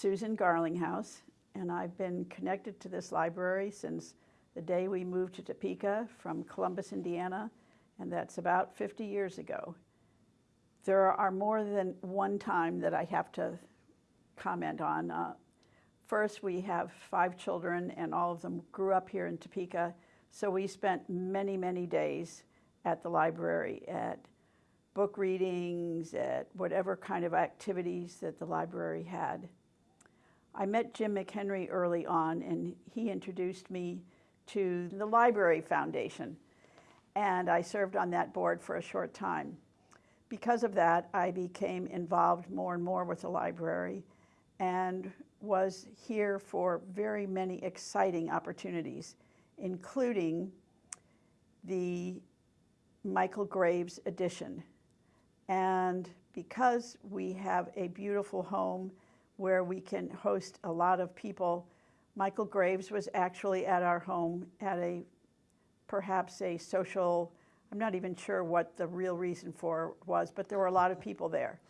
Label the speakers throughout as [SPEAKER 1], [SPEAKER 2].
[SPEAKER 1] Susan Garlinghouse, and I've been connected to this library since the day we moved to Topeka from Columbus, Indiana, and that's about 50 years ago. There are more than one time that I have to comment on. Uh, first, we have five children, and all of them grew up here in Topeka, so we spent many, many days at the library, at book readings, at whatever kind of activities that the library had. I met Jim McHenry early on, and he introduced me to the Library Foundation, and I served on that board for a short time. Because of that, I became involved more and more with the library and was here for very many exciting opportunities, including the Michael Graves edition. And because we have a beautiful home where we can host a lot of people, Michael Graves was actually at our home at a perhaps a social, I'm not even sure what the real reason for was, but there were a lot of people there.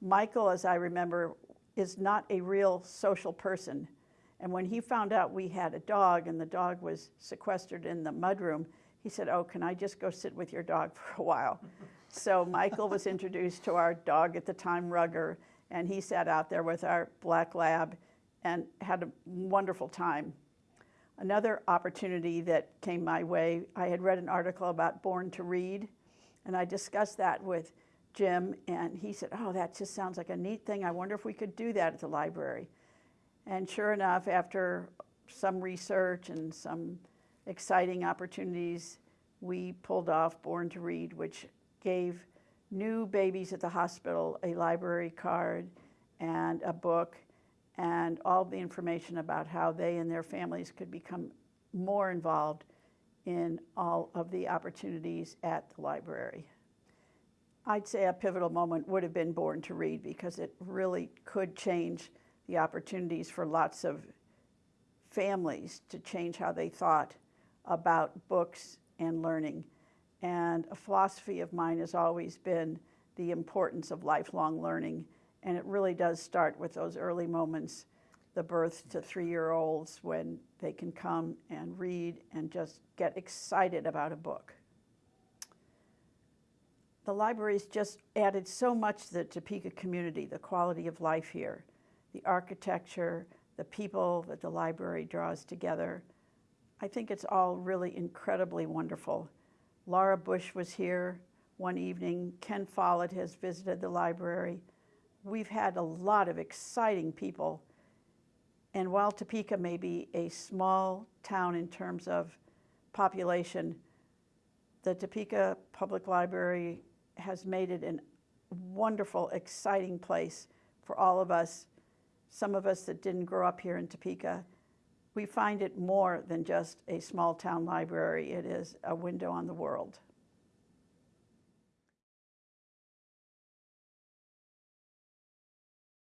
[SPEAKER 1] Michael, as I remember, is not a real social person. And when he found out we had a dog and the dog was sequestered in the mudroom, he said, Oh, can I just go sit with your dog for a while? so Michael was introduced to our dog at the time, Rugger, and he sat out there with our black lab and had a wonderful time. Another opportunity that came my way, I had read an article about Born to Read, and I discussed that with Jim, and he said, Oh, that just sounds like a neat thing. I wonder if we could do that at the library. And sure enough, after some research and some exciting opportunities, we pulled off Born to Read, which gave new babies at the hospital a library card and a book and all the information about how they and their families could become more involved in all of the opportunities at the library. I'd say a pivotal moment would have been Born to Read because it really could change the opportunities for lots of families to change how they thought about books and learning. And a philosophy of mine has always been the importance of lifelong learning and it really does start with those early moments, the birth to three year olds, when they can come and read and just get excited about a book. The library's just added so much to the Topeka community, the quality of life here, the architecture, the people that the library draws together. I think it's all really incredibly wonderful. Laura Bush was here one evening. Ken Follett has visited the library we've had a lot of exciting people. And while Topeka may be a small town in terms of population, the Topeka Public Library has made it a wonderful, exciting place for all of us, some of us that didn't grow up here in Topeka. We find it more than just a small town library. It is a window on the world.